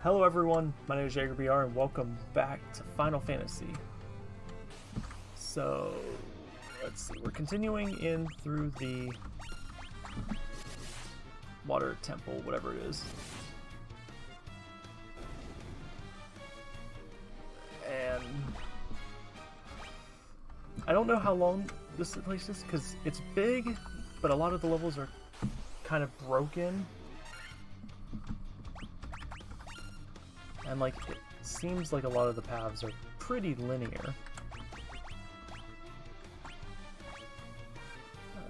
Hello everyone, my name is JagerBR and welcome back to Final Fantasy. So, let's see, we're continuing in through the water temple, whatever it is. And I don't know how long this place is because it's big, but a lot of the levels are kind of broken. And like, it seems like a lot of the paths are pretty linear.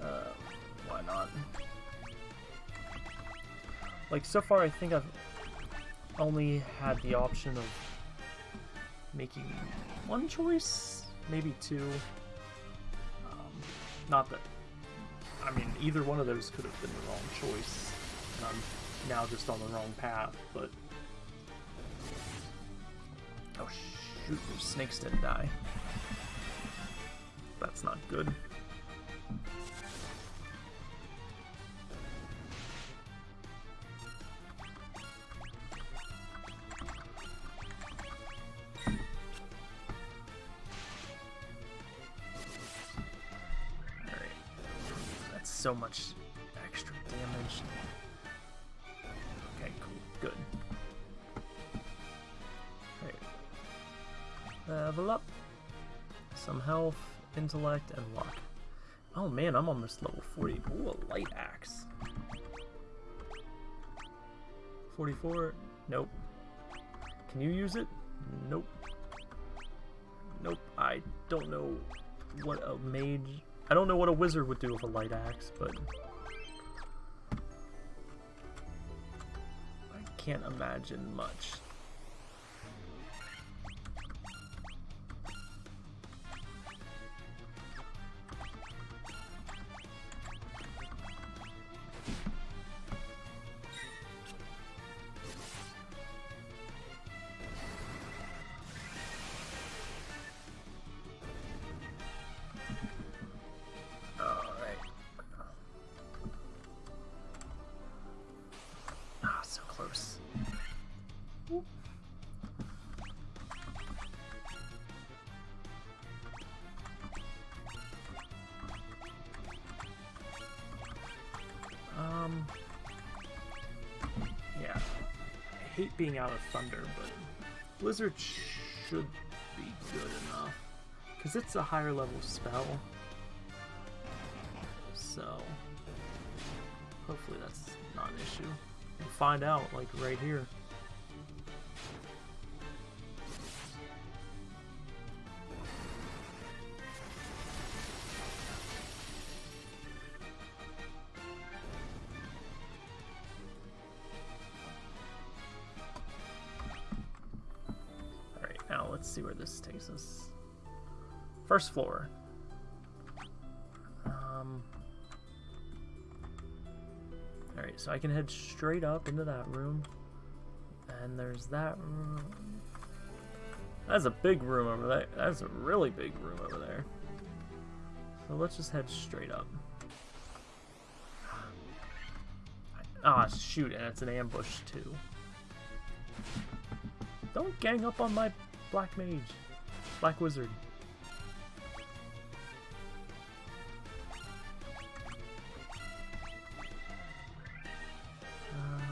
Uh, why not? Like, so far I think I've only had the option of making one choice, maybe two. Um, not that, I mean, either one of those could have been the wrong choice, and I'm now just on the wrong path, but... Oh shoot, those snakes didn't die. That's not good. So much extra damage. Okay, cool. Good. Level up. Some health, intellect, and luck. Oh man, I'm almost level 40. Ooh, a light axe. 44? Nope. Can you use it? Nope. Nope. I don't know what a mage... I don't know what a wizard would do with a light axe, but... I can't imagine much. Hate being out of Thunder, but Blizzard should be good enough. Because it's a higher level spell. So, hopefully that's not an issue. We'll find out, like, right here. Let's see where this takes us. First floor. Um... Alright, so I can head straight up into that room. And there's that room. That's a big room over there. That's a really big room over there. So let's just head straight up. Ah, shoot, and it's an ambush too. Don't gang up on my black mage. Black wizard. Um,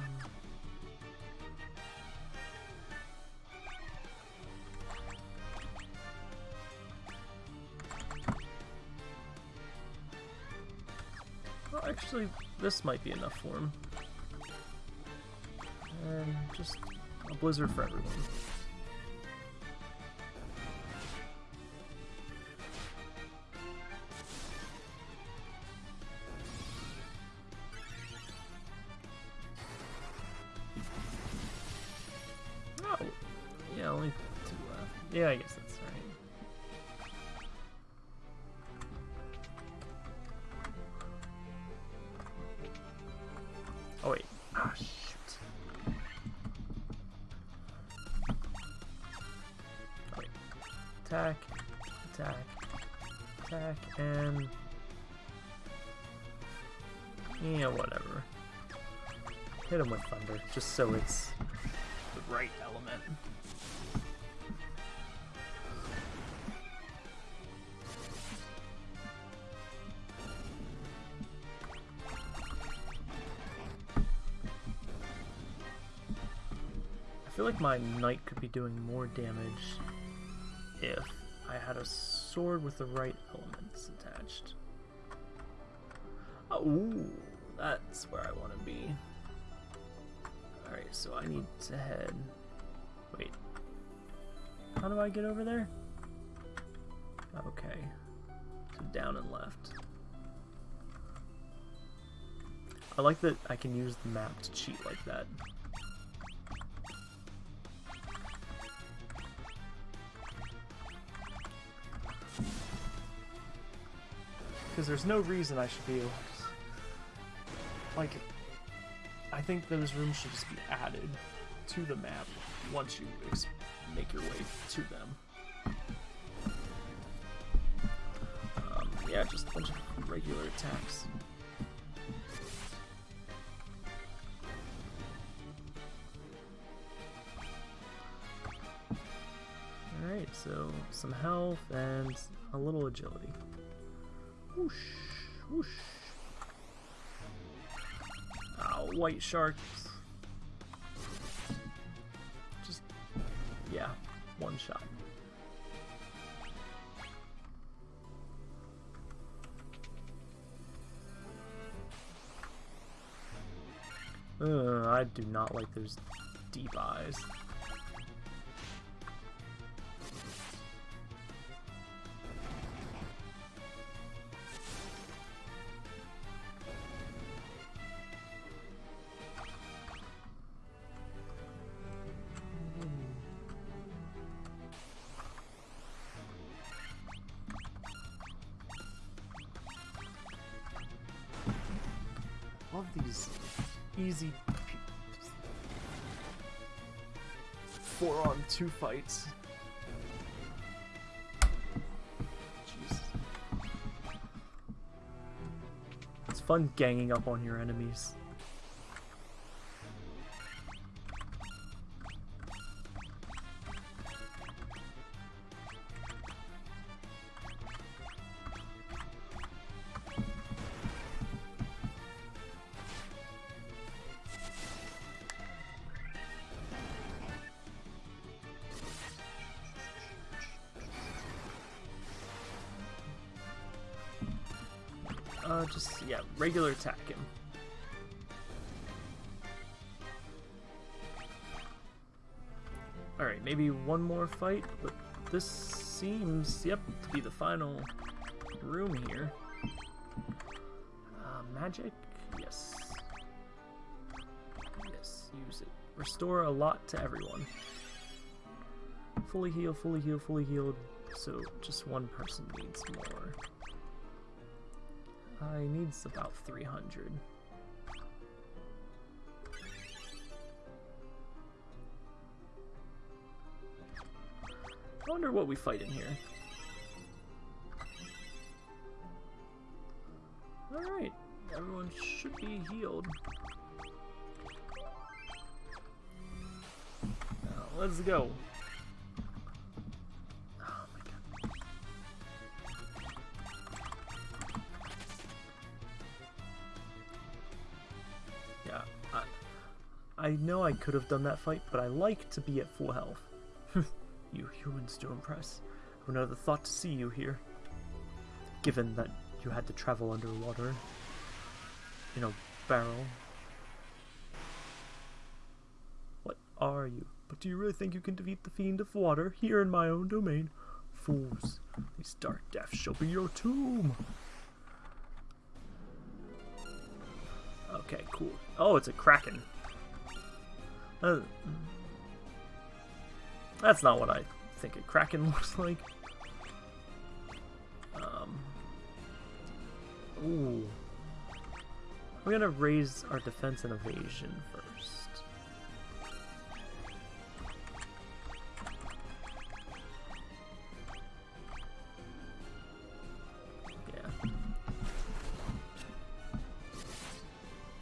actually, this might be enough for him. And just a blizzard for everyone. Attack, attack, attack, and... Yeah, whatever. Hit him with thunder, just so it's the right element. I feel like my knight could be doing more damage if I had a sword with the right elements attached. Oh, ooh, that's where I want to be. Alright, so I need to head... Wait. How do I get over there? Okay. So down and left. I like that I can use the map to cheat like that. Because there's no reason I should be. Like, I think those rooms should just be added to the map once you make your way to them. Um, yeah, just a bunch of regular attacks. Alright, so some health and a little agility. Whoosh, whoosh. Oh, white shark. Just, yeah, one shot. Uh, I do not like those deep eyes. These easy four on two fights. Jeez. It's fun ganging up on your enemies. Uh, just, yeah, regular attack him. Alright, maybe one more fight, but this seems, yep, to be the final room here. Uh, magic? Yes. Yes, use it. Restore a lot to everyone. Fully heal, fully heal, fully healed, so just one person needs more. I needs about 300. I wonder what we fight in here. Alright, everyone should be healed. Now, let's go. I know I could have done that fight, but I like to be at full health. you humans do impress. Who never thought to see you here? Given that you had to travel underwater in a barrel. What are you? But do you really think you can defeat the fiend of water here in my own domain? Fools, these dark deaths shall be your tomb. Okay, cool. Oh, it's a kraken. Uh, that's not what I think a kraken looks like. Um. Ooh. We're gonna raise our defense and evasion first. Yeah.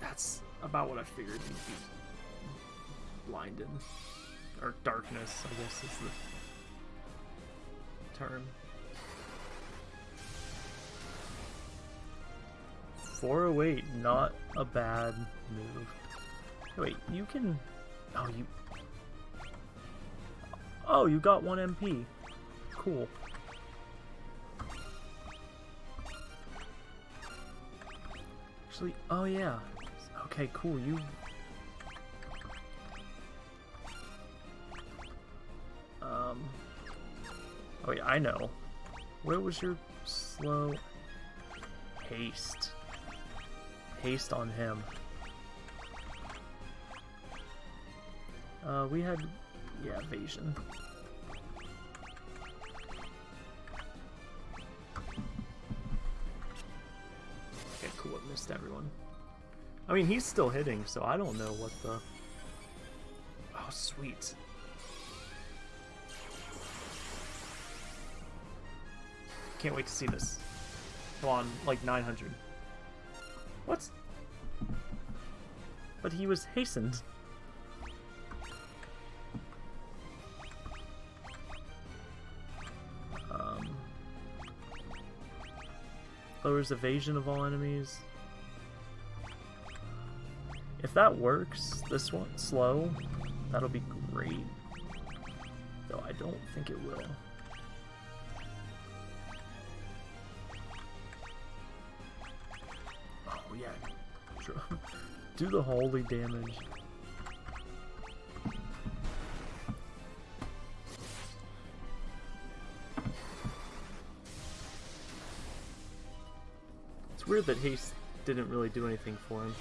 That's about what I figured he'd be blinded. or darkness, I guess is the term. 408, not a bad move. Wait, you can... Oh, you... Oh, you got 1 MP. Cool. Actually, oh yeah. Okay, cool, you... Um... Oh yeah, I know. Where was your slow... Haste. Haste on him. Uh, we had... Yeah, evasion. Okay, cool, it missed everyone. I mean, he's still hitting, so I don't know what the... Oh, sweet. Can't wait to see this. Go on, like 900. What? But he was hastened. Um, lowers evasion of all enemies. If that works, this one, slow, that'll be great. Though I don't think it will. Do the holy damage. It's weird that haste didn't really do anything for him.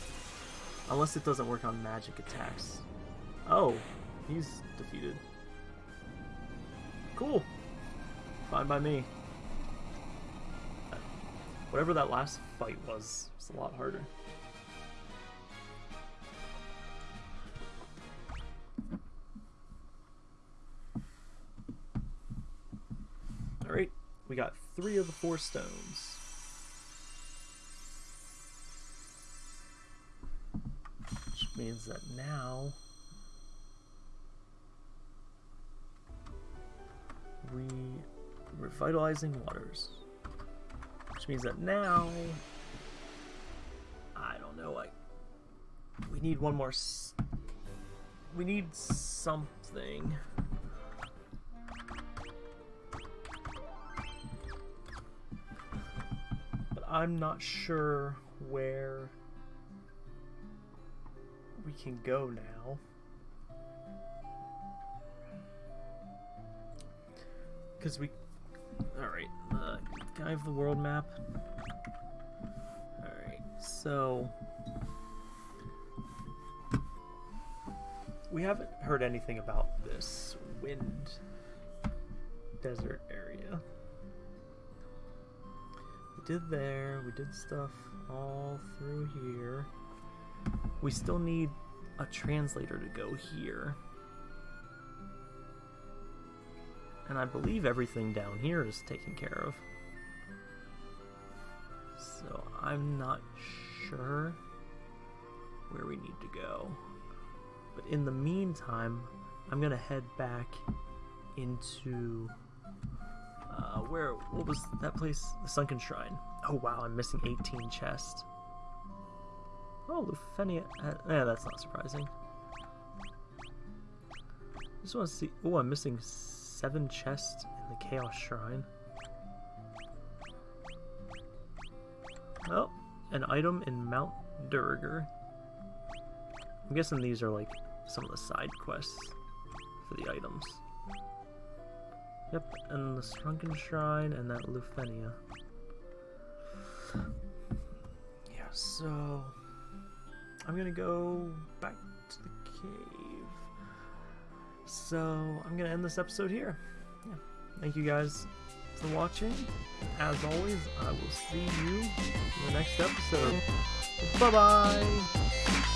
Unless it doesn't work on magic attacks. Oh, he's defeated. Cool. Fine by me. Whatever that last fight was, it's a lot harder. We got three of the four stones. Which means that now we revitalizing waters which means that now I don't know like we need one more we need something I'm not sure where we can go now. Because we... Alright, can I have the world map? Alright, so... We haven't heard anything about this wind desert area. We did there, we did stuff all through here. We still need a translator to go here. And I believe everything down here is taken care of. So I'm not sure where we need to go. But in the meantime, I'm gonna head back into uh, where what was that place? The Sunken Shrine. Oh wow, I'm missing 18 chests. Oh, Lufenia. Uh, yeah, that's not surprising. Just want to see. Oh, I'm missing seven chests in the Chaos Shrine. Oh, an item in Mount Duergar. I'm guessing these are like some of the side quests for the items. Yep, and the Shrunken Shrine and that Lufenia. Yeah, so... I'm gonna go back to the cave. So I'm gonna end this episode here. Yeah. Thank you guys for watching. As always, I will see you in the next episode. Bye bye!